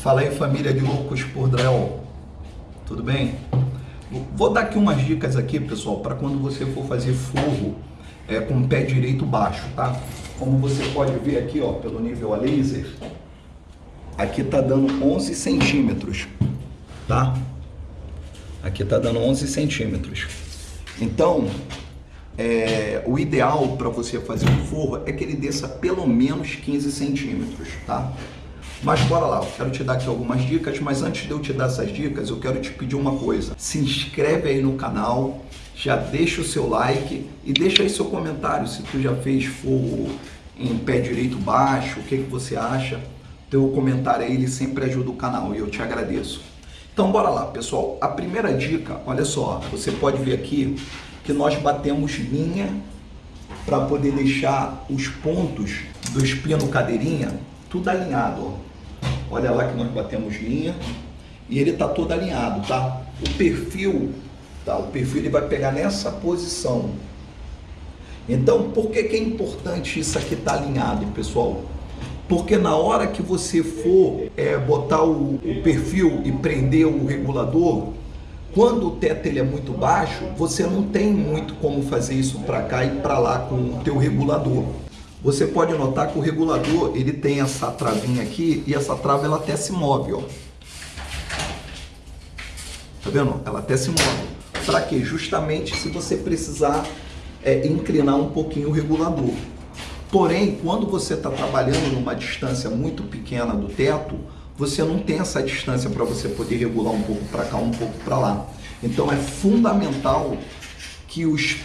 Fala aí família de loucos por drywall, tudo bem? Vou dar aqui umas dicas aqui pessoal, para quando você for fazer forro é, com o pé direito baixo, tá? Como você pode ver aqui, ó, pelo nível a laser, aqui tá dando 11 centímetros, tá? Aqui tá dando 11 centímetros. Então, é, o ideal para você fazer um forro é que ele desça pelo menos 15 centímetros, tá? Mas bora lá, eu quero te dar aqui algumas dicas, mas antes de eu te dar essas dicas, eu quero te pedir uma coisa. Se inscreve aí no canal, já deixa o seu like e deixa aí seu comentário se tu já fez forro em pé direito baixo, o que, que você acha. Teu comentário aí, ele sempre ajuda o canal e eu te agradeço. Então bora lá, pessoal. A primeira dica, olha só, você pode ver aqui que nós batemos linha para poder deixar os pontos do espino cadeirinha tudo alinhado. Ó. Olha lá que nós batemos linha e ele está todo alinhado, tá? O perfil, tá? O perfil ele vai pegar nessa posição. Então, por que, que é importante isso aqui estar tá alinhado, pessoal? Porque na hora que você for é, botar o, o, perfil e prender o regulador, quando o teto ele é muito baixo, você não tem muito como fazer isso para cá e para lá com o teu regulador. Você pode notar que o regulador ele tem essa travinha aqui e essa trava ela até se move, ó. Tá vendo? Ela até se move. Para quê? Justamente se você precisar é, inclinar um pouquinho o regulador. Porém, quando você está trabalhando numa distância muito pequena do teto, você não tem essa distância para você poder regular um pouco para cá, um pouco para lá. Então é fundamental que, os,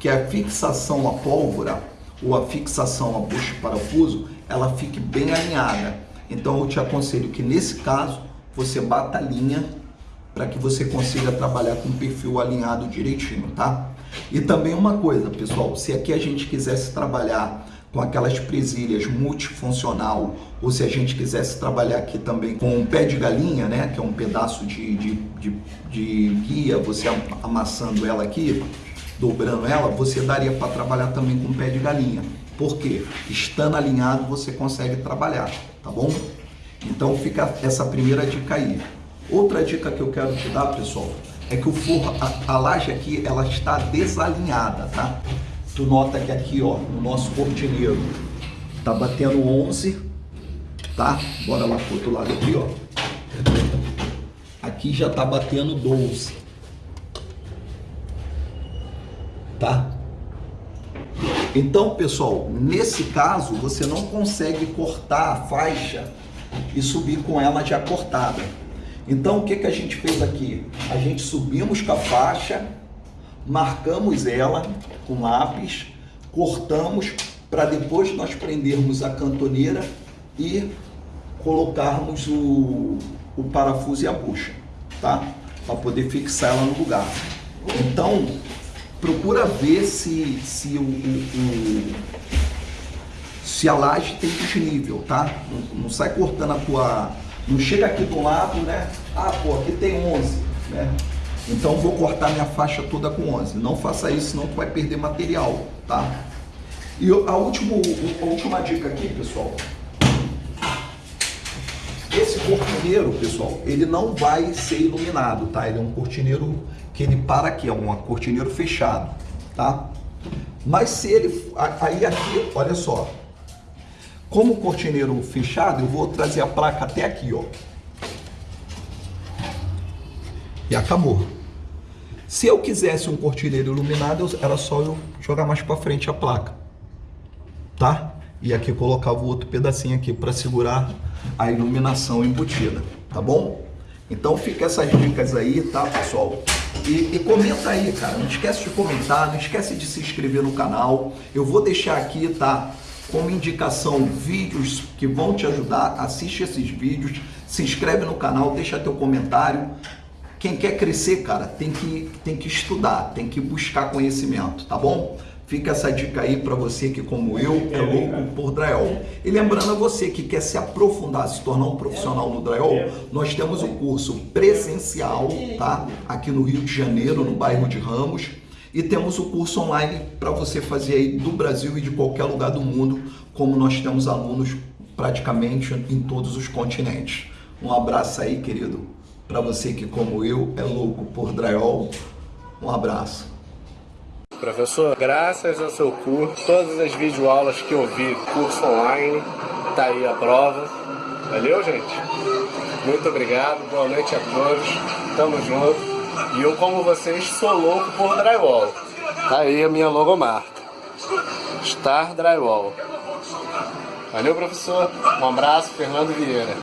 que a fixação à pólvora ou a fixação à bucha de parafuso, ela fique bem alinhada. Então eu te aconselho que nesse caso você bata a linha para que você consiga trabalhar com o perfil alinhado direitinho, tá? E também uma coisa, pessoal, se aqui a gente quisesse trabalhar com aquelas presilhas multifuncional, ou se a gente quisesse trabalhar aqui também com um pé de galinha, né, que é um pedaço de, de, de, de guia, você amassando ela aqui, dobrando ela, você daria para trabalhar também com pé de galinha. Por quê? Estando alinhado, você consegue trabalhar, tá bom? Então fica essa primeira dica aí. Outra dica que eu quero te dar, pessoal, é que o forro, a, a laje aqui, ela está desalinhada, tá? tu nota que aqui, ó, no nosso cortineiro, tá batendo 11, tá? Bora lá pro outro lado aqui, ó. Aqui já tá batendo 12. Tá? Então, pessoal, nesse caso, você não consegue cortar a faixa e subir com ela já cortada. Então, o que, que a gente fez aqui? A gente subimos com a faixa, marcamos ela com lápis, cortamos para depois nós prendermos a cantoneira e colocarmos o, o parafuso e a bucha, tá? Para poder fixar ela no lugar. Então, procura ver se, se, o, o, se a laje tem desnível, tá? Não, não, sai cortando a tua... Não chega aqui do lado, né? Ah, pô, aqui tem 11, né? Então vou cortar minha faixa toda com 11. Não faça isso, senão tu vai perder material, tá? E a, último, a última dica aqui, pessoal. Esse cortineiro, pessoal, ele não vai ser iluminado, tá? Ele é um cortineiro que ele para aqui, é um cortineiro fechado, tá? Mas se ele... Aí aqui, olha só. Como cortineiro fechado, eu vou trazer a placa até aqui, ó e acabou. Se eu quisesse um cortineiro iluminado, era só eu jogar mais para frente a placa, tá? E aqui colocava o outro pedacinho aqui para segurar a iluminação embutida, tá bom? Então fica essas dicas aí, tá, pessoal? E, e, comenta aí, cara. Não esquece de comentar, não esquece de se inscrever no canal. Eu vou deixar aqui, tá? Como indicação, vídeos que vão te ajudar. Assiste esses vídeos, se inscreve no canal, deixa teu comentário. Quem quer crescer, cara, tem que, tem que estudar, tem que buscar conhecimento, tá bom? Fica essa dica aí para você que, como eu, é louco por drywall. E lembrando a você que quer se aprofundar, se tornar um profissional no drywall, nós temos o curso presencial, tá? Aqui no Rio de Janeiro, no bairro de Ramos. E temos o curso online para você fazer aí do Brasil e de qualquer lugar do mundo, como nós temos alunos praticamente em todos os continentes. Um abraço aí, querido, para você que, como eu, é louco por drywall. Um abraço. Professor, graças ao seu curso, todas as videoaulas que eu vi, curso online, tá aí a prova. Valeu, gente? Muito obrigado, boa noite a todos, tamo junto. E eu, como vocês, sou louco por drywall. Tá aí a minha logomarca. Star Drywall. Valeu, professor. Um abraço, Fernando Vieira.